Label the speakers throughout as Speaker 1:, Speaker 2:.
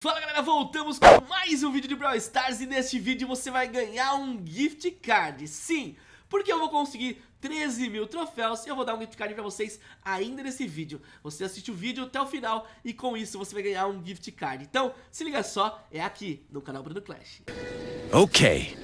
Speaker 1: Fala galera, voltamos com mais um vídeo de Brawl Stars e neste vídeo você vai ganhar um gift card, sim, porque eu vou conseguir 13 mil troféus e eu vou dar um gift card pra vocês ainda nesse vídeo. Você assiste o vídeo até o final e com isso você vai ganhar um gift card. Então, se liga só, é aqui no canal Bruno Clash.
Speaker 2: Ok.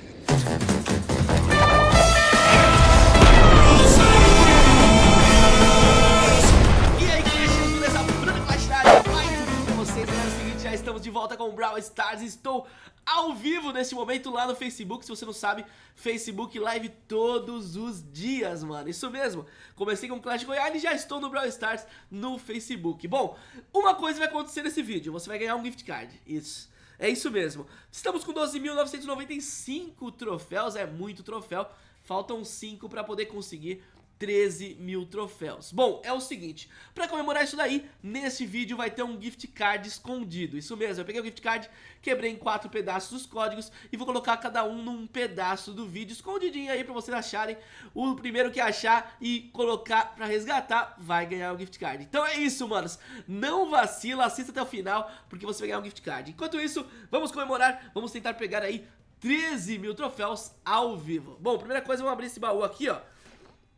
Speaker 1: De volta com o Brawl Stars. Estou ao vivo nesse momento lá no Facebook. Se você não sabe, Facebook Live todos os dias, mano. Isso mesmo, comecei com Clash Royale e já estou no Brawl Stars no Facebook. Bom, uma coisa vai acontecer nesse vídeo. Você vai ganhar um gift card, isso. É isso mesmo. Estamos com 12.995 troféus, é muito troféu. Faltam 5 para poder conseguir 13 mil troféus. Bom, é o seguinte, pra comemorar isso daí, nesse vídeo vai ter um gift card escondido. Isso mesmo, eu peguei o gift card, quebrei em quatro pedaços os códigos E vou colocar cada um num pedaço do vídeo escondidinho aí pra vocês acharem O primeiro que achar e colocar pra resgatar vai ganhar o gift card. Então é isso, manos, não vacila, assista até o final porque você vai ganhar um gift card. Enquanto isso, vamos comemorar, vamos tentar pegar aí 13 mil troféus ao vivo. Bom, primeira coisa, vamos abrir esse baú aqui, ó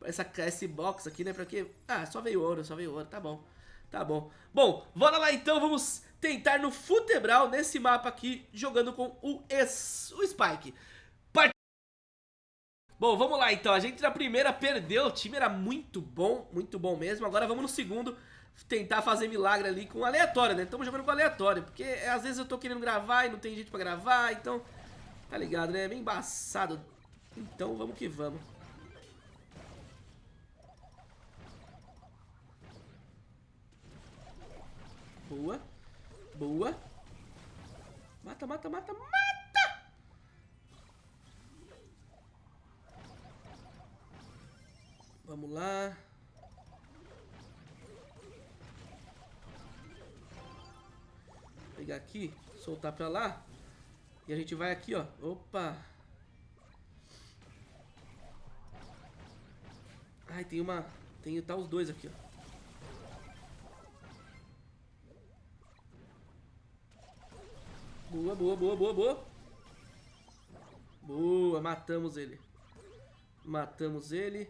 Speaker 1: essa, esse box aqui, né? Pra quê? Ah, só veio ouro, só veio ouro, tá bom. Tá bom. Bom, bora lá então, vamos tentar no Futebral, nesse mapa aqui, jogando com o, es, o Spike. Part... Bom, vamos lá então, a gente na primeira perdeu, o time era muito bom, muito bom mesmo. Agora vamos no segundo tentar fazer milagre ali com aleatório, né? Estamos jogando com aleatório, porque é, às vezes eu tô querendo gravar e não tem gente pra gravar, então... Tá ligado, né? É bem embaçado. Então vamos que vamos. Boa. Boa. Mata, mata, mata, mata! Vamos lá. Pegar aqui, soltar pra lá. E a gente vai aqui, ó. Opa! Ai, tem uma... Tem tá os dois aqui, ó. Boa, boa, boa, boa, boa. Boa, matamos ele. Matamos ele.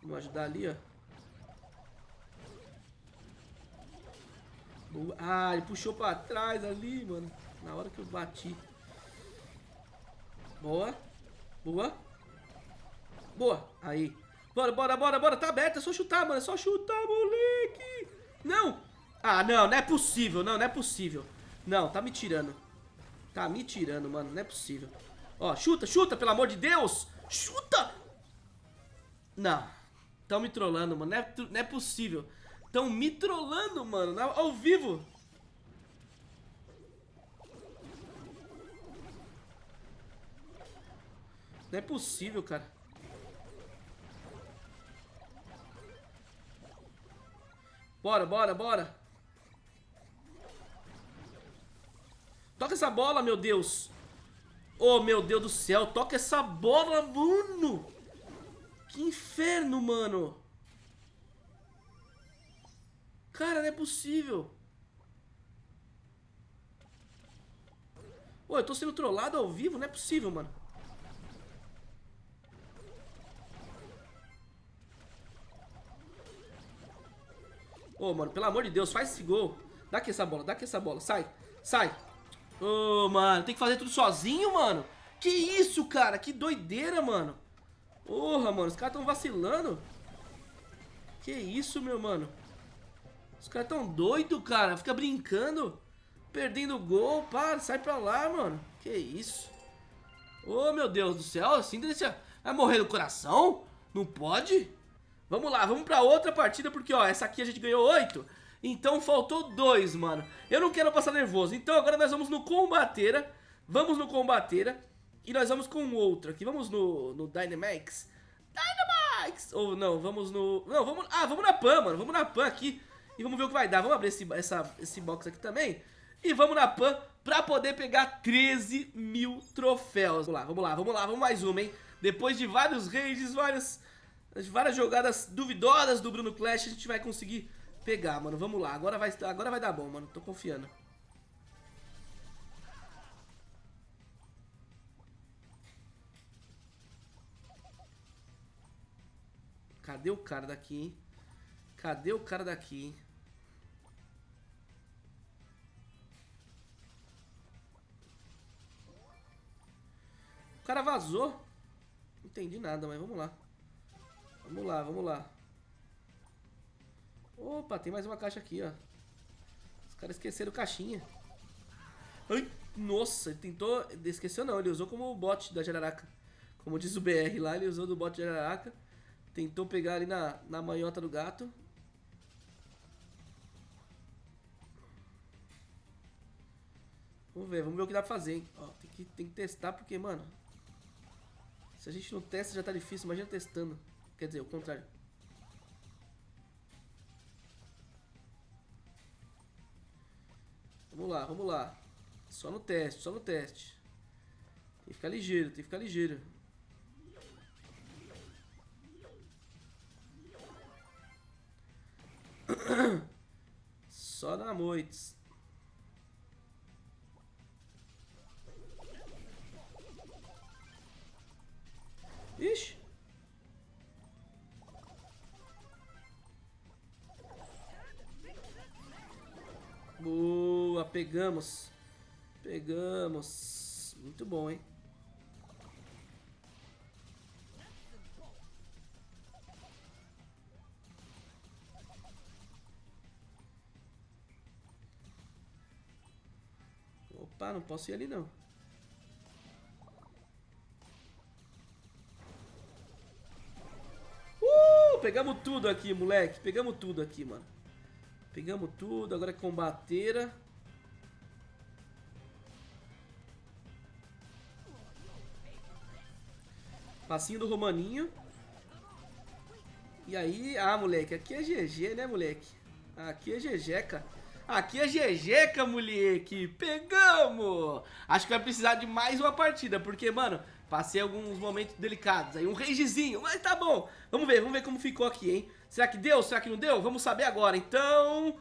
Speaker 1: Vamos ajudar ali, ó. Boa. Ah, ele puxou pra trás ali, mano. Na hora que eu bati. Boa. Boa. Boa. Aí. Bora, bora, bora, bora. Tá aberto. É só chutar, mano. É só chutar, moleque. Não. Ah, não. Não é possível. Não, não é possível. Não, tá me tirando. Tá me tirando, mano. Não é possível. Ó, chuta, chuta, pelo amor de Deus. Chuta! Não. Tão me trollando, mano. Não é, não é possível. Tão me trollando, mano. Ao vivo. Não é possível, cara. Bora, bora, bora. Toca essa bola, meu Deus. Oh, meu Deus do céu. Toca essa bola, mano. Que inferno, mano. Cara, não é possível. Ô, eu tô sendo trollado ao vivo? Não é possível, mano. Ô, mano, pelo amor de Deus, faz esse gol. Dá aqui essa bola, dá aqui essa bola. Sai, sai. Ô, oh, mano, tem que fazer tudo sozinho, mano? Que isso, cara? Que doideira, mano. Porra, mano, os caras tão vacilando. Que isso, meu mano. Os caras tão doidos, cara. Fica brincando. Perdendo gol. Para, sai pra lá, mano. Que isso. Ô, oh, meu Deus do céu. Assim, vai morrer no coração? Não pode? Vamos lá, vamos pra outra partida, porque, ó, essa aqui a gente ganhou oito. Então faltou dois, mano. Eu não quero passar nervoso. Então agora nós vamos no Combateira. Vamos no Combateira. E nós vamos com outro aqui. Vamos no, no Dynamax. Dynamax! Ou não, vamos no... Não, vamos... Ah, vamos na Pan, mano. Vamos na Pan aqui. E vamos ver o que vai dar. Vamos abrir esse, essa, esse box aqui também. E vamos na Pan pra poder pegar 13 mil troféus. Vamos lá, vamos lá, vamos lá. Vamos mais uma, hein? Depois de vários rages, várias, várias jogadas duvidosas do Bruno Clash, a gente vai conseguir pegar, mano. Vamos lá. Agora vai, agora vai dar bom, mano. Tô confiando. Cadê o cara daqui, hein? Cadê o cara daqui, hein? O cara vazou. Não entendi nada, mas vamos lá. Vamos lá, vamos lá. Opa, tem mais uma caixa aqui, ó. Os caras esqueceram caixinha. Ai, nossa, ele tentou... Esqueceu não, ele usou como bot da Jararaca. Como diz o BR lá, ele usou do bot de Jararaca. Tentou pegar ali na, na manhota do gato. Vamos ver, vamos ver o que dá pra fazer, hein. Ó, tem que, tem que testar porque, mano... Se a gente não testa já tá difícil, imagina testando. Quer dizer, o contrário. Vamos lá, vamos lá. Só no teste, só no teste. Tem que ficar ligeiro, tem que ficar ligeiro. Só na moites. Ixi. Pegamos. Pegamos. Muito bom, hein? Opa, não posso ir ali não. Uh, pegamos tudo aqui, moleque. Pegamos tudo aqui, mano. Pegamos tudo, agora é combateira. Passinho do Romaninho. E aí, ah, moleque, aqui é GG, né, moleque? Aqui é GGeca. Aqui é GGeca, moleque. Pegamos! Acho que vai precisar de mais uma partida, porque, mano, passei alguns momentos delicados aí. Um ragezinho, mas tá bom. Vamos ver, vamos ver como ficou aqui, hein? Será que deu? Será que não deu? Vamos saber agora. Então...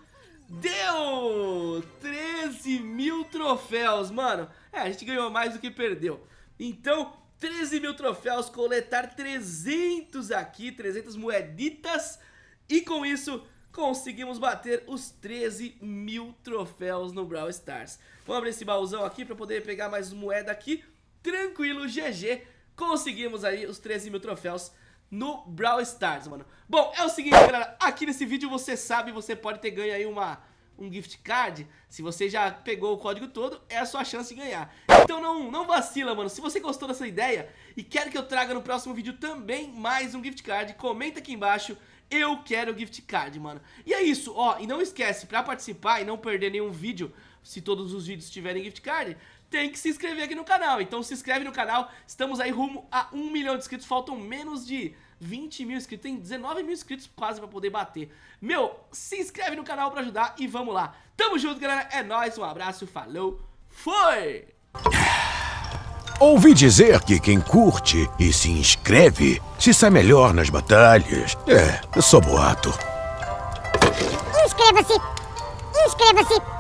Speaker 1: Deu! 13 mil troféus, mano. É, a gente ganhou mais do que perdeu. Então, 13 mil troféus, coletar 300 aqui, 300 moeditas. E com isso, conseguimos bater os 13 mil troféus no Brawl Stars. Vamos abrir esse baúzão aqui para poder pegar mais moeda aqui. Tranquilo, GG. Conseguimos aí os 13 mil troféus no Brawl Stars, mano. Bom, é o seguinte, galera, aqui nesse vídeo você sabe, você pode ter ganho aí uma, um gift card, se você já pegou o código todo, é a sua chance de ganhar. Então não, não vacila, mano, se você gostou dessa ideia e quer que eu traga no próximo vídeo também mais um gift card, comenta aqui embaixo, eu quero gift card, mano. E é isso, ó, e não esquece, pra participar e não perder nenhum vídeo, se todos os vídeos tiverem gift card, tem que se inscrever aqui no canal. Então se inscreve no canal, estamos aí rumo a 1 milhão de inscritos, faltam menos de 20 mil inscritos, tem 19 mil inscritos quase pra poder bater. Meu, se inscreve no canal pra ajudar e vamos lá. Tamo junto, galera, é nóis, um abraço, falou, foi!
Speaker 2: Ouvi dizer que quem curte e se inscreve se sai melhor nas batalhas. É, só boato.
Speaker 3: Inscreva-se! Inscreva-se!